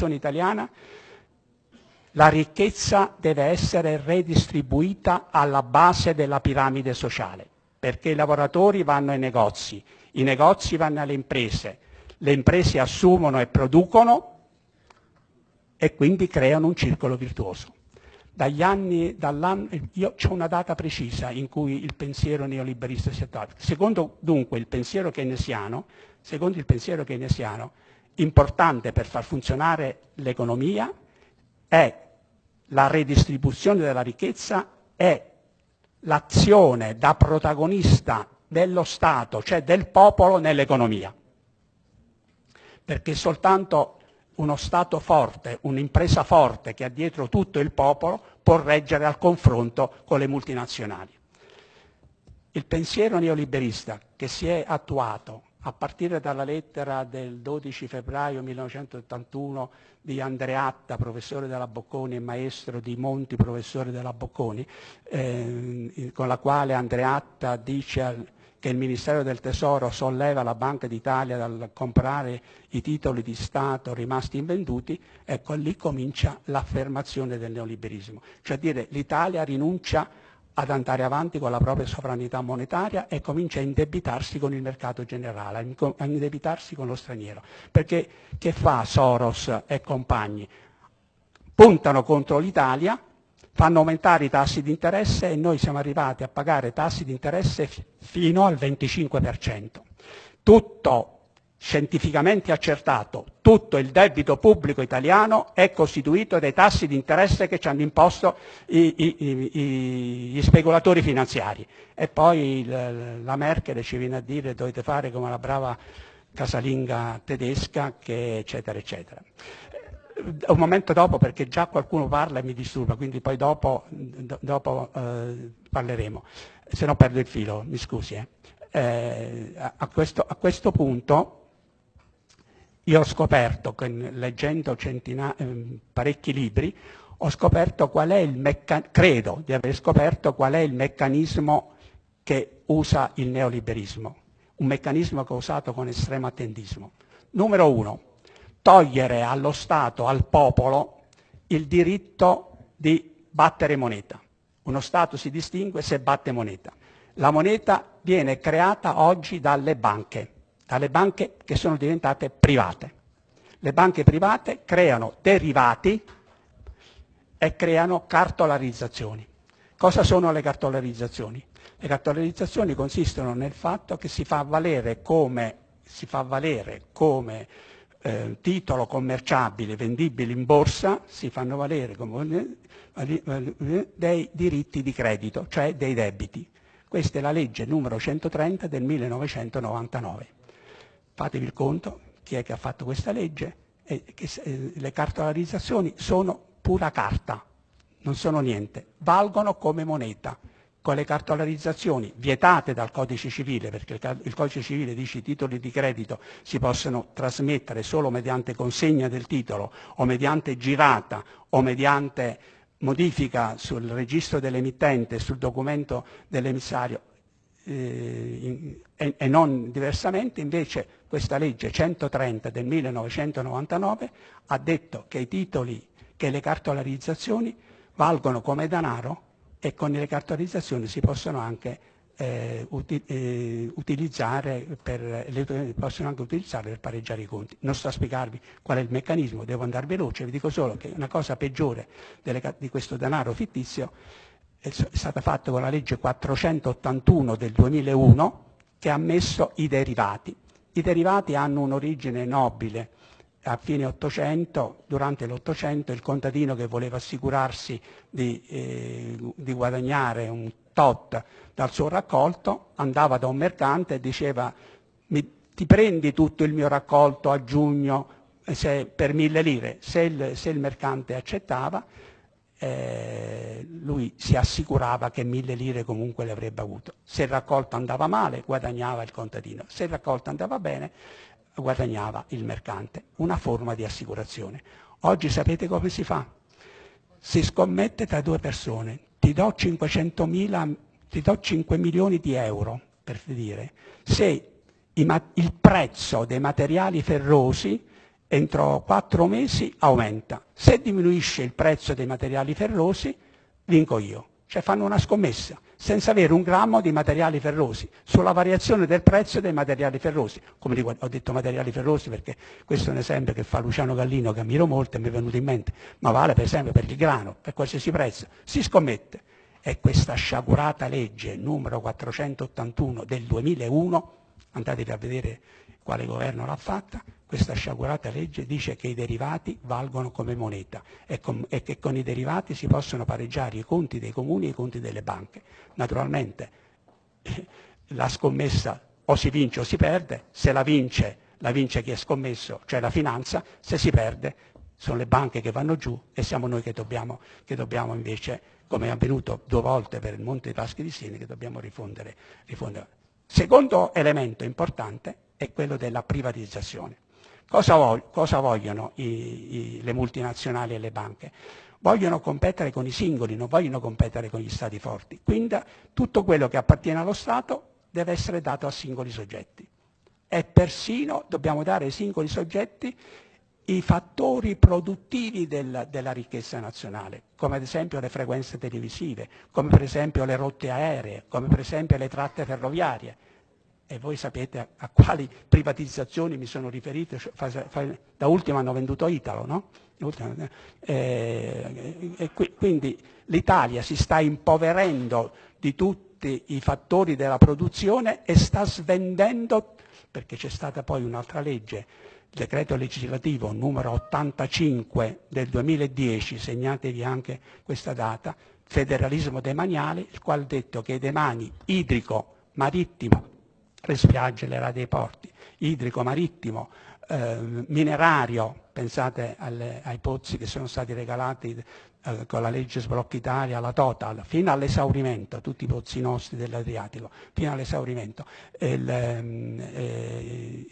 Costituzione italiana, la ricchezza deve essere redistribuita alla base della piramide sociale, perché i lavoratori vanno ai negozi, i negozi vanno alle imprese, le imprese assumono e producono e quindi creano un circolo virtuoso. Dagli anni, io ho una data precisa in cui il pensiero neoliberista si è attuato. Secondo dunque il pensiero keynesiano, secondo il pensiero keynesiano, importante per far funzionare l'economia è la redistribuzione della ricchezza, è l'azione da protagonista dello Stato, cioè del popolo nell'economia. Perché soltanto uno Stato forte, un'impresa forte che ha dietro tutto il popolo può reggere al confronto con le multinazionali. Il pensiero neoliberista che si è attuato a partire dalla lettera del 12 febbraio 1981 di Andreatta, professore della Bocconi e maestro di Monti, professore della Bocconi, eh, con la quale Andreatta dice che il Ministero del Tesoro solleva la Banca d'Italia dal comprare i titoli di Stato rimasti invenduti, ecco lì comincia l'affermazione del neoliberismo. Cioè dire l'Italia rinuncia ad andare avanti con la propria sovranità monetaria e comincia a indebitarsi con il mercato generale, a indebitarsi con lo straniero. Perché che fa Soros e compagni? Puntano contro l'Italia fanno aumentare i tassi di interesse e noi siamo arrivati a pagare tassi di interesse fino al 25%. Tutto scientificamente accertato, tutto il debito pubblico italiano è costituito dai tassi di interesse che ci hanno imposto i, i, i, gli speculatori finanziari. E poi il, la Merkel ci viene a dire dovete fare come la brava casalinga tedesca, che eccetera, eccetera un momento dopo perché già qualcuno parla e mi disturba, quindi poi dopo, dopo eh, parleremo, se no perdo il filo, mi scusi. Eh. Eh, a, questo, a, questo, punto io ho scoperto, leggendo centina, ehm, parecchi libri, meccanismo, credo di aver scoperto qual è il meccanismo che usa il neoliberismo, un meccanismo che ho usato con estremo attendismo. Numero uno, togliere allo Stato, al popolo, il diritto di battere moneta. Uno Stato si distingue se batte moneta. La moneta viene creata oggi dalle banche, dalle banche che sono diventate private. Le banche private creano derivati e creano cartolarizzazioni. Cosa sono le cartolarizzazioni? Le cartolarizzazioni consistono nel fatto che si fa valere come, fa valere come eh, titolo commerciabile vendibile in borsa si fanno valere come dei diritti di credito, cioè dei debiti. Questa è la legge numero 130 del 1999. Fatevi il conto chi è che ha fatto questa legge e che eh, le cartolarizzazioni sono pura carta, non sono niente, valgono come moneta. Con le cartolarizzazioni vietate dal codice civile, perché il codice civile dice che i titoli di credito si possono trasmettere solo mediante consegna del titolo o mediante girata o mediante modifica sul registro dell'emittente, sul documento dell'emissario eh, e, e non diversamente, invece questa legge 130 del 1999 ha detto che i titoli, che le cartolarizzazioni valgono come denaro e con le cartolarizzazioni si possono anche, eh, eh, utilizzare per, possono anche utilizzare per pareggiare i conti. Non sto a spiegarvi qual è il meccanismo, devo andare veloce, vi dico solo che una cosa peggiore delle, di questo denaro fittizio è, stata fatta con la legge 481 del 2001 che ha messo i derivati. I derivati hanno un'origine nobile, a fine Ottocento, durante l'Ottocento, il contadino che voleva assicurarsi di, eh, di, guadagnare un tot dal suo raccolto andava da un mercante e diceva ti prendi tutto il mio raccolto a giugno eh, se, per mille lire. Se il, se il mercante accettava, eh, lui si assicurava che mille lire comunque le avrebbe avuto. Se il raccolto andava male, guadagnava il contadino. Se il raccolto andava bene, guadagnava il mercante, una forma di assicurazione. Oggi sapete come si fa? Si scommette tra due persone, ti do, 500 ti do 5 milioni di euro, per dire, se il prezzo dei materiali ferrosi entro quattro mesi aumenta. Se diminuisce il prezzo dei materiali ferrosi, vinco io. Cioè fanno una scommessa senza avere un grammo di materiali ferrosi, sulla variazione del prezzo dei materiali ferrosi. Come ho detto materiali ferrosi perché questo è un esempio che fa Luciano Gallino, che ammiro molto e mi è venuto in mente, ma vale per esempio per il grano, per qualsiasi prezzo. Si scommette. E questa sciagurata legge numero 481 del 2001, andatevi a vedere quale governo l'ha fatta, questa sciagurata legge dice che i derivati valgono come moneta e, com- e, che con i derivati si possono pareggiare i conti dei comuni e i conti delle banche. Naturalmente la scommessa o si vince o si perde, se la vince, la vince chi è scommesso, cioè la finanza, se si perde sono le banche che vanno giù e siamo noi che dobbiamo, che dobbiamo invece, come è avvenuto due volte per il Monte dei Paschi di Siena, che dobbiamo rifondere. rifondere. Secondo elemento importante è quello della privatizzazione. Cosa, voglio, cosa vogliono i, i, le multinazionali e le banche? Vogliono competere con i singoli, non vogliono competere con gli stati forti. Quindi tutto quello che appartiene allo Stato deve essere dato a singoli soggetti. E persino dobbiamo dare ai singoli soggetti i fattori produttivi del, della ricchezza nazionale, come ad esempio le frequenze televisive, come per esempio le rotte aeree, come per esempio le tratte ferroviarie e voi sapete a, a, quali privatizzazioni mi sono riferito, da ultimo hanno venduto Italo, no? Eh, e quindi l'Italia si sta impoverendo di tutti i fattori della produzione e sta svendendo, perché c'è stata poi un'altra legge, il decreto legislativo numero 85 del 2010, segnatevi anche questa data, federalismo demaniale, il quale ha detto che i demani idrico, marittimo, le spiagge, le rade dei porti, idrico, marittimo, eh, minerario, pensate alle, ai pozzi che sono stati regalati eh, con la legge Sblocca Italia, la Total, fino all'esaurimento, tutti i pozzi nostri dell'Adriatico, fino all'esaurimento. Il, ehm, eh,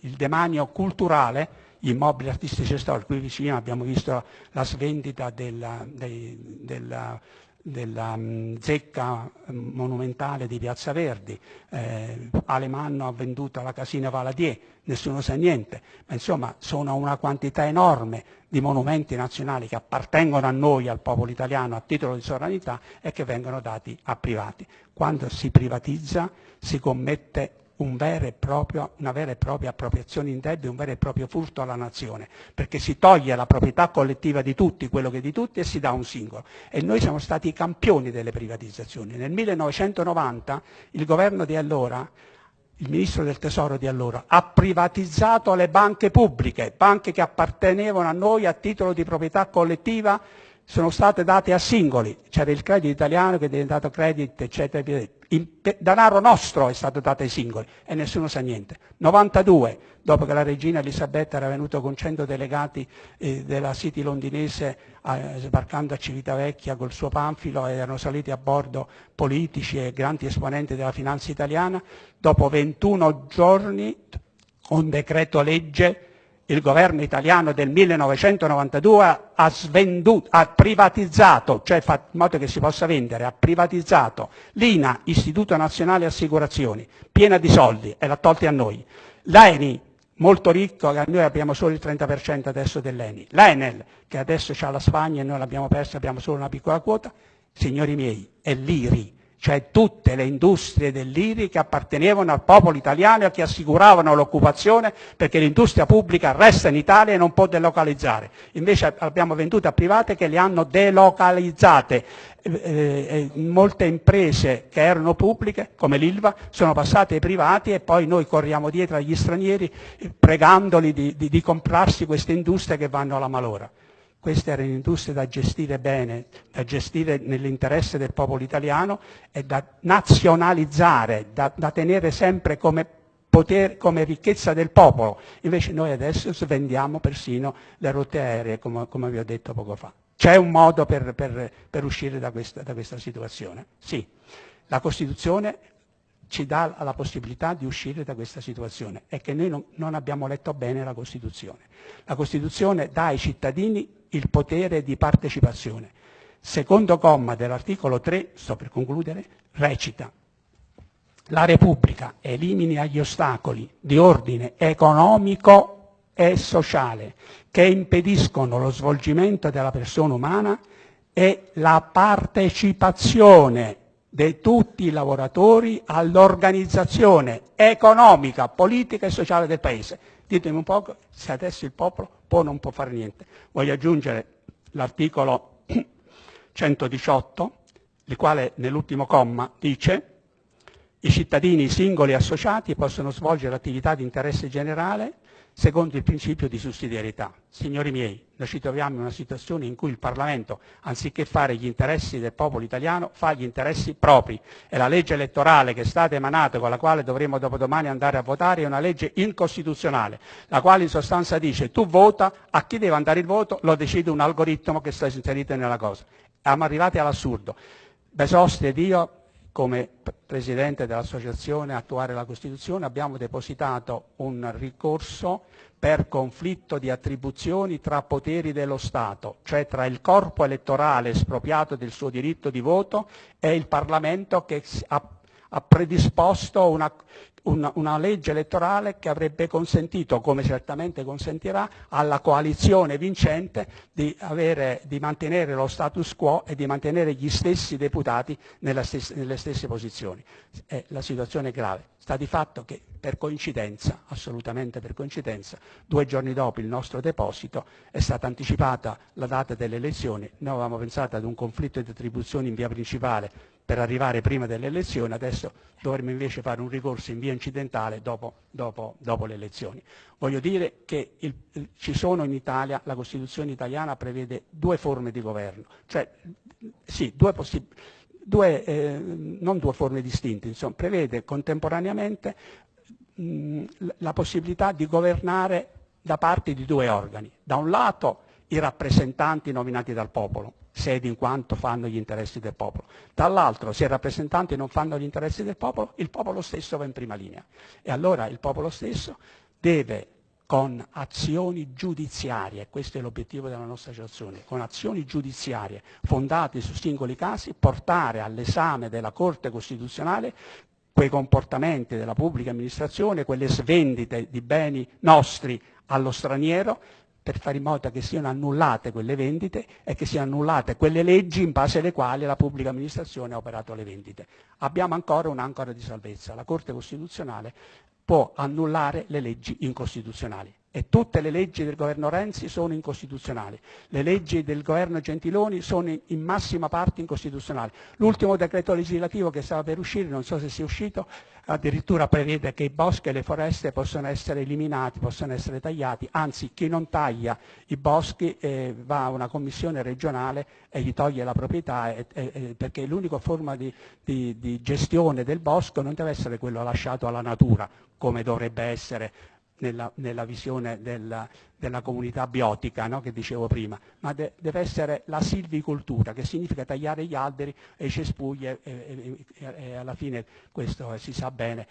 il demanio culturale, gli immobili artistici e storici, qui vicino abbiamo visto la svendita della, dei, della della um, zecca um, monumentale di Piazza Verdi, eh, Alemanno ha venduto la Casina Valadier, nessuno sa niente, ma insomma sono una quantità enorme di monumenti nazionali che appartengono a noi, al popolo italiano, a titolo di sovranità e che vengono dati a privati. Quando si privatizza si commette un proprio, una vera e propria appropriazione indebita, un vero e proprio furto alla nazione, perché si toglie la proprietà collettiva di tutti, quello che è di tutti, e si dà un singolo. E noi siamo stati i campioni delle privatizzazioni. Nel 1990 il governo di allora, il ministro del tesoro di allora, ha privatizzato le banche pubbliche, banche che appartenevano a noi a titolo di proprietà collettiva sono state date a singoli, c'era il credito italiano che è diventato credit, eccetera, il denaro nostro è stato dato ai singoli e nessuno sa niente. 92, dopo che la regina Elisabetta era venuta con 100 delegati eh, della City londinese eh, sbarcando a Civitavecchia col suo panfilo e erano saliti a bordo politici e grandi esponenti della finanza italiana, dopo 21 giorni, con decreto legge, il governo italiano del 1992 ha, svenduto, ha privatizzato, cioè in modo che si possa vendere, ha privatizzato l'INA, Istituto Nazionale Assicurazioni, piena di soldi e l'ha tolti a noi. L'ENI, molto ricco, noi abbiamo solo il 30% adesso dell'ENI. L'Enel, che adesso c'ha la Spagna e noi l'abbiamo persa, abbiamo solo una piccola quota. Signori miei, è l'IRI, cioè tutte le industrie dell'IRI che appartenevano al popolo italiano e che assicuravano l'occupazione perché l'industria pubblica resta in Italia e non può delocalizzare. Invece abbiamo vendute a private che le hanno delocalizzate. Eh, eh, molte imprese che erano pubbliche, come l'Ilva, sono passate ai privati e poi noi corriamo dietro agli stranieri pregandoli di, di, di comprarsi queste industrie che vanno alla malora. Queste erano industrie da gestire bene, da gestire nell'interesse del popolo italiano e da nazionalizzare, da, da tenere sempre come, potere, come ricchezza del popolo. Invece noi adesso svendiamo persino le rotte aeree, come, come vi ho detto poco fa. C'è un modo per, per, per uscire da questa, da questa situazione? Sì. La Costituzione ci dà la possibilità di uscire da questa situazione è che noi non, non, abbiamo letto bene la Costituzione. La Costituzione dà ai cittadini il potere di partecipazione. Secondo comma dell'articolo 3, sto per concludere, recita la Repubblica elimini gli ostacoli di ordine economico e sociale che impediscono lo svolgimento della persona umana è la partecipazione di tutti i lavoratori all'organizzazione economica, politica e sociale del Paese. Ditemi un po' se adesso il popolo può o non può fare niente. Voglio aggiungere l'articolo 118, il quale nell'ultimo comma dice i cittadini singoli associati possono svolgere attività di interesse generale secondo il principio di sussidiarietà. Signori miei, noi ci troviamo in una situazione in cui il Parlamento, anziché fare gli interessi del popolo italiano, fa gli interessi propri e la legge elettorale che è stata emanata, con la quale dovremo dopodomani andare a votare, è una legge incostituzionale, la quale in sostanza dice tu vota, a chi deve andare il voto lo decide un algoritmo che sta inserito nella cosa. Siamo arrivati all'assurdo. Besosti ed io come Presidente dell'Associazione Attuare la Costituzione abbiamo depositato un ricorso per conflitto di attribuzioni tra poteri dello Stato, cioè tra il corpo elettorale espropriato del suo diritto di voto e il Parlamento che ha, predisposto una, una, una, legge elettorale che avrebbe consentito, come certamente consentirà, alla coalizione vincente di, avere, di mantenere lo status quo e di mantenere gli stessi deputati stessa, nelle stesse posizioni. Eh, la situazione è grave. Sta di fatto che per coincidenza, assolutamente per coincidenza, due giorni dopo il nostro deposito è stata anticipata la data delle elezioni. Noi avevamo pensato ad un conflitto di attribuzioni in via principale per arrivare prima delle elezioni, adesso dovremmo invece fare un ricorso in via incidentale dopo, dopo, dopo le elezioni. Voglio dire che il, ci sono in Italia, la Costituzione italiana prevede due forme di governo, cioè sì, due due, eh, non due forme distinte, insomma, prevede contemporaneamente mh, la possibilità di governare da parte di due organi. Da un lato i rappresentanti nominati dal popolo, sedi in quanto fanno gli interessi del popolo. Dall'altro, se i rappresentanti non fanno gli interessi del popolo, il popolo stesso va in prima linea. E allora il popolo stesso deve con azioni giudiziarie, questo è l'obiettivo della nostra associazione, con azioni giudiziarie fondate su singoli casi, portare all'esame della Corte Costituzionale quei comportamenti della pubblica amministrazione, quelle svendite di beni nostri allo straniero, per fare in modo che siano annullate quelle vendite e che siano annullate quelle leggi in base alle quali la pubblica amministrazione ha operato le vendite. Abbiamo ancora un'ancora di salvezza. La Corte Costituzionale può annullare le leggi incostituzionali e tutte le leggi del governo Renzi sono incostituzionali. Le leggi del governo Gentiloni sono in massima parte incostituzionali. L'ultimo decreto legislativo che stava per uscire, non so se sia uscito, addirittura prevede che i boschi e le foreste possono essere eliminati, possono essere tagliati, anzi chi non taglia i boschi eh, va a una commissione regionale e gli toglie la proprietà e, e, perché l'unica forma di, di, di gestione del bosco non deve essere quello lasciato alla natura, come dovrebbe essere nella, nella visione della, della, comunità biotica no? che dicevo prima, ma de, deve essere la silvicoltura, che significa tagliare gli alberi e i cespugli e, e, e, alla fine questo si sa bene,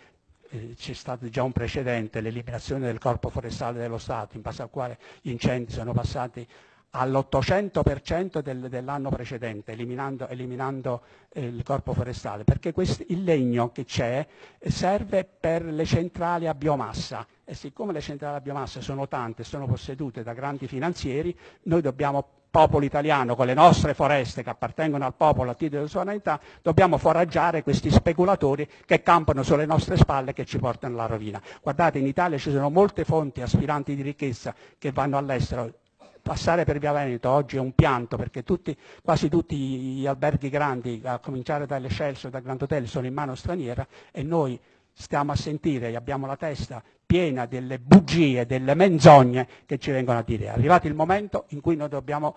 eh, c'è stato già un precedente, l'eliminazione del corpo forestale dello Stato, in base al quale gli incendi sono passati all'800% del, dell'anno precedente, eliminando, eliminando eh, il corpo forestale, perché questo, il legno che c'è serve per le centrali a biomassa e siccome le centrali a biomassa sono tante, sono possedute da grandi finanzieri, noi dobbiamo popolo italiano, con le nostre foreste che appartengono al popolo a titolo di sovranità, dobbiamo foraggiare questi speculatori che campano sulle nostre spalle e che ci portano alla rovina. Guardate, in Italia ci sono molte fonti aspiranti di ricchezza che vanno all'estero, passare per Via Veneto oggi è un pianto perché tutti, quasi tutti gli alberghi grandi, a cominciare dalle Celso e da Grand Hotel, sono in mano straniera e noi stiamo a sentire e abbiamo la testa piena delle bugie, delle menzogne che ci vengono a dire. È arrivato il momento in cui noi dobbiamo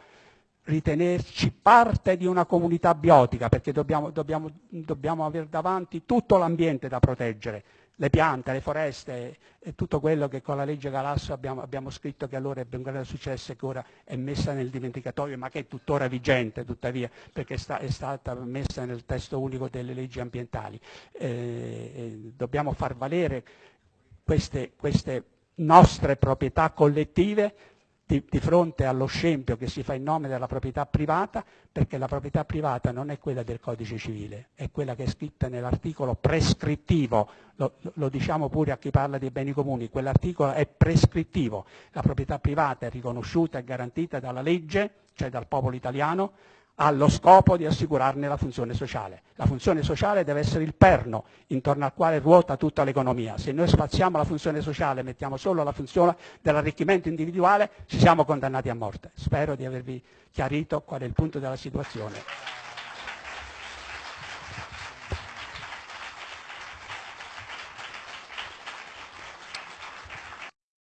ritenerci parte di una comunità biotica perché dobbiamo, dobbiamo, dobbiamo avere davanti tutto l'ambiente da proteggere le piante, le foreste e tutto quello che con la legge Galasso abbiamo, abbiamo scritto che allora ebbe un grande successo e che ora è messa nel dimenticatoio, ma che è tuttora vigente tuttavia, perché sta, è stata messa nel testo unico delle leggi ambientali. Eh, eh, dobbiamo far valere queste, queste nostre proprietà collettive di, di, fronte allo scempio che si fa in nome della proprietà privata, perché la proprietà privata non è quella del codice civile, è quella che è scritta nell'articolo prescrittivo, lo, lo diciamo pure a chi parla di beni comuni, quell'articolo è prescrittivo, la proprietà privata è riconosciuta e garantita dalla legge, cioè dal popolo italiano, ha lo scopo di assicurarne la funzione sociale. La funzione sociale deve essere il perno intorno al quale ruota tutta l'economia. Se noi spaziamo la funzione sociale e mettiamo solo la funzione dell'arricchimento individuale, ci siamo condannati a morte. Spero di avervi chiarito qual è il punto della situazione.